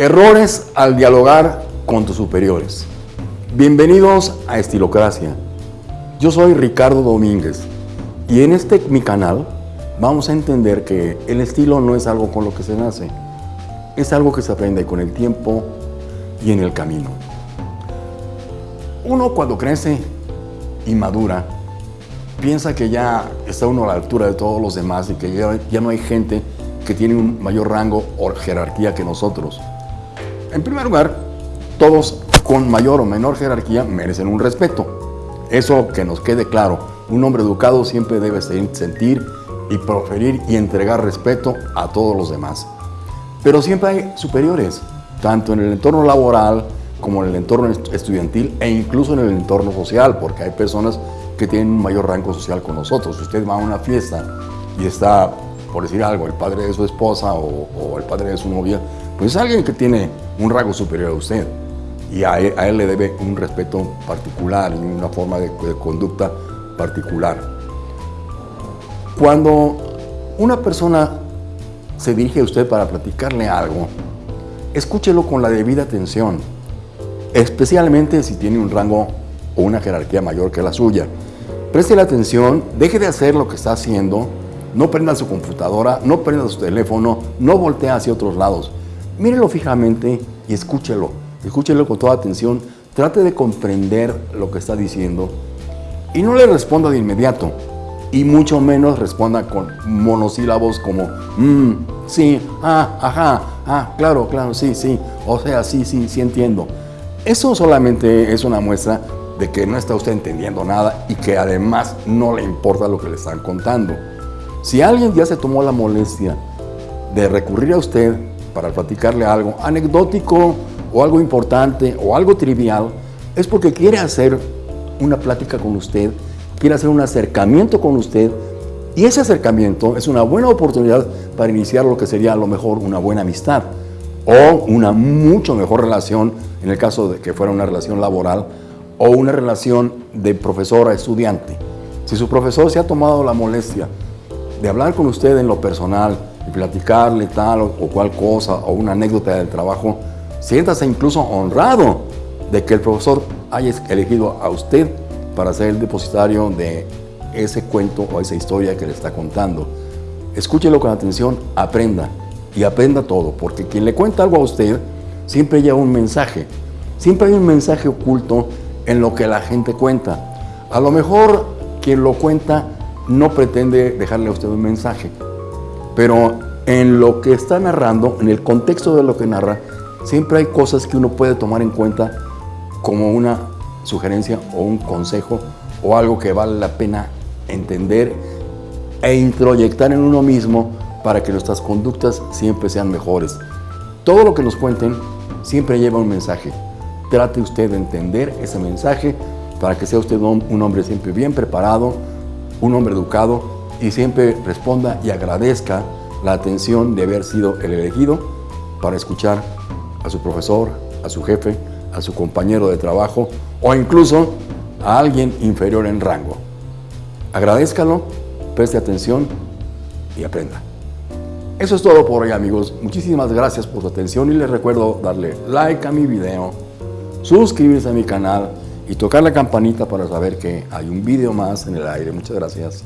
Errores al dialogar con tus superiores. Bienvenidos a Estilocracia. Yo soy Ricardo Domínguez y en este mi canal vamos a entender que el estilo no es algo con lo que se nace, es algo que se aprende con el tiempo y en el camino. Uno cuando crece y madura, piensa que ya está uno a la altura de todos los demás y que ya, ya no hay gente que tiene un mayor rango o jerarquía que nosotros. En primer lugar, todos con mayor o menor jerarquía merecen un respeto. Eso que nos quede claro, un hombre educado siempre debe sentir y proferir y entregar respeto a todos los demás. Pero siempre hay superiores, tanto en el entorno laboral como en el entorno estudiantil e incluso en el entorno social, porque hay personas que tienen un mayor rango social con nosotros. Si usted va a una fiesta y está, por decir algo, el padre de su esposa o, el padre de su novia, pues es alguien que tiene un rango superior a usted y a él, le debe un respeto particular y una forma de, de conducta particular. Cuando una persona se dirige a usted para platicarle algo, escúchelo con la debida atención, especialmente si tiene un rango o una jerarquía mayor que la suya. Preste la atención, deje de hacer lo que está haciendo, no prenda su computadora, no prenda su teléfono, no voltee hacia otros lados. Mírelo fijamente y escúchelo. Escúchelo con toda atención, trate de comprender lo que está diciendo y no le responda de inmediato. Y mucho menos responda con monosílabos como mmm, sí, ah, ajá, ah, claro, claro, sí, sí, o sea, sí, sí, sí entiendo. Eso solamente es una muestra de que no está usted entendiendo nada y que además no le importa lo que le están contando. Si alguien ya se tomó la molestia de recurrir a usted para platicarle algo anecdótico o algo importante o algo trivial, es porque quiere hacer una plática con usted, quiere hacer un acercamiento con usted y ese acercamiento es una buena oportunidad para iniciar lo que sería a lo mejor una buena amistad o una mucho mejor relación en el caso de que fuera una relación laboral o una relación de profesor a estudiante. Si su profesor se ha tomado la molestia de hablar con usted en lo personal platicarle tal o, cual cosa o una anécdota del trabajo, siéntase incluso honrado de que el profesor haya elegido a usted para ser el depositario de ese cuento o esa historia que le está contando. Escúchelo con atención, aprenda y aprenda todo, porque quien le cuenta algo a usted siempre lleva un mensaje. Siempre hay un mensaje oculto en lo que la gente cuenta. A lo mejor quien lo cuenta no pretende dejarle a usted un mensaje, pero en lo que está narrando, en el contexto de lo que narra, siempre hay cosas que uno puede tomar en cuenta como una sugerencia o un consejo o algo que vale la pena entender e introyectar en uno mismo para que nuestras conductas siempre sean mejores. Todo lo que nos cuenten siempre lleva un mensaje. Trate usted de entender ese mensaje para que sea usted un hombre siempre bien preparado, un hombre educado y siempre responda y agradezca la atención de haber sido el elegido para escuchar a su profesor, a su jefe, a su compañero de trabajo o incluso a alguien inferior en rango. Agradezcalo, preste atención y aprenda. Eso es todo por hoy amigos. Muchísimas gracias por su atención y les recuerdo darle like a mi video suscribirse a mi canal y tocar la campanita para saber que hay un video más en el aire. Muchas gracias.